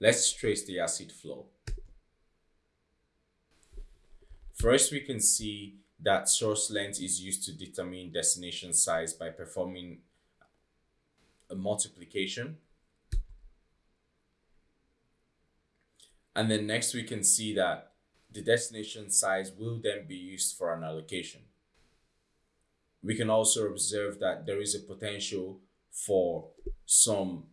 Let's trace the acid flow. First, we can see that source length is used to determine destination size by performing a multiplication. And then next we can see that the destination size will then be used for an allocation. We can also observe that there is a potential for some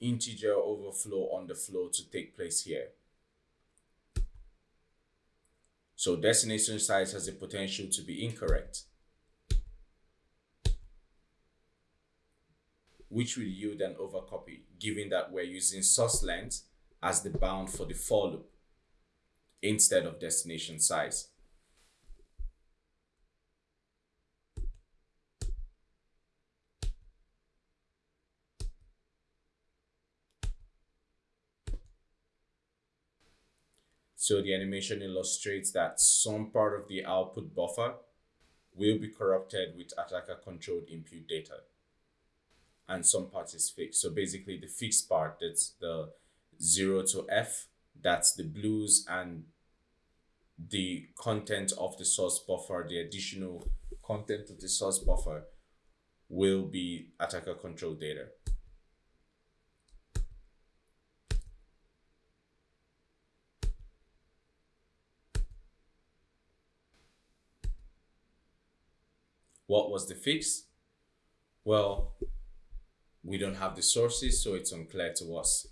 integer overflow on the flow to take place here. So destination size has a potential to be incorrect, which will yield an overcopy, given that we're using source length as the bound for the for loop instead of destination size. So the animation illustrates that some part of the output buffer will be corrupted with attacker controlled input data and some part is fixed. So basically the fixed part, that's the zero to F, that's the blues and the content of the source buffer, the additional content of the source buffer will be attacker controlled data. What was the fix? Well, we don't have the sources, so it's unclear to us.